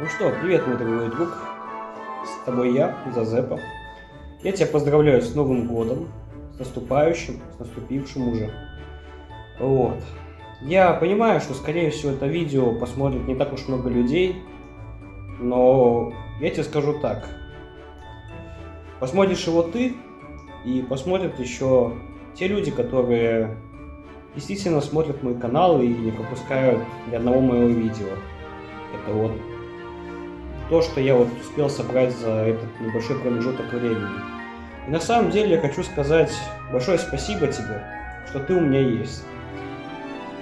Ну что, привет, мой дорогой друг. С тобой я, Зазепа. Я тебя поздравляю с Новым годом, с наступающим, с наступившим уже. Вот. Я понимаю, что, скорее всего, это видео посмотрит не так уж много людей, но я тебе скажу так. Посмотришь его ты, и посмотрят еще те люди, которые действительно смотрят мой канал и не пропускают ни одного моего видео. Это вот то, что я вот успел собрать за этот небольшой промежуток времени. И на самом деле я хочу сказать большое спасибо тебе, что ты у меня есть.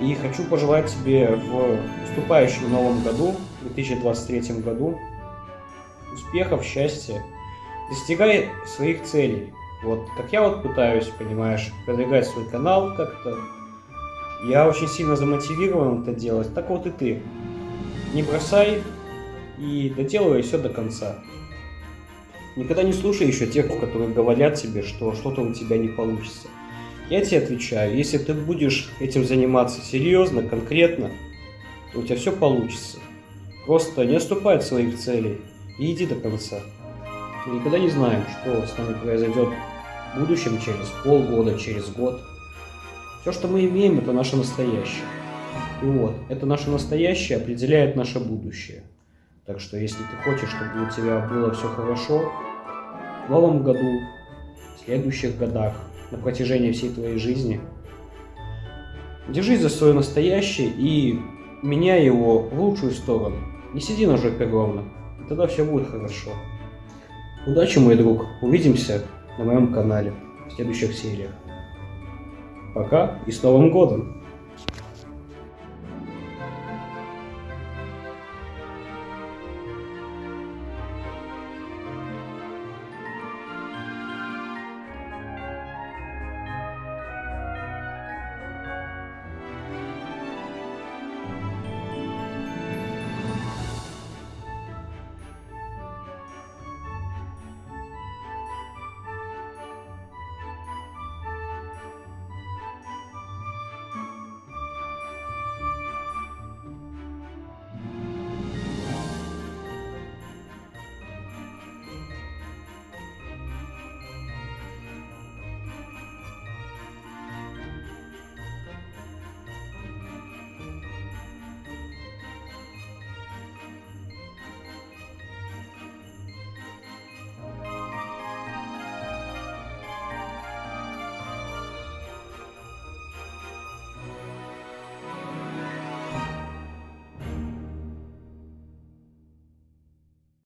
И хочу пожелать тебе в наступающем новом году, 2023 году, успехов, счастья. Достигай своих целей. Вот как я вот пытаюсь, понимаешь, продвигать свой канал как-то. Я очень сильно замотивирован это делать. Так вот и ты. Не бросай и доделывай все до конца. Никогда не слушай еще тех, которые говорят тебе, что что-то у тебя не получится. Я тебе отвечаю, если ты будешь этим заниматься серьезно, конкретно, то у тебя все получится. Просто не отступай от своих целей и иди до конца. Мы никогда не знаем, что с нами произойдет в будущем, через полгода, через год. Все, что мы имеем, это наше настоящее. И вот, это наше настоящее определяет наше будущее. Так что, если ты хочешь, чтобы у тебя было все хорошо, в новом году, в следующих годах, на протяжении всей твоей жизни, держись за свое настоящее и меняй его в лучшую сторону. Не сиди на жопе ровно, и тогда все будет хорошо. Удачи, мой друг. Увидимся на моем канале в следующих сериях. Пока и с Новым Годом!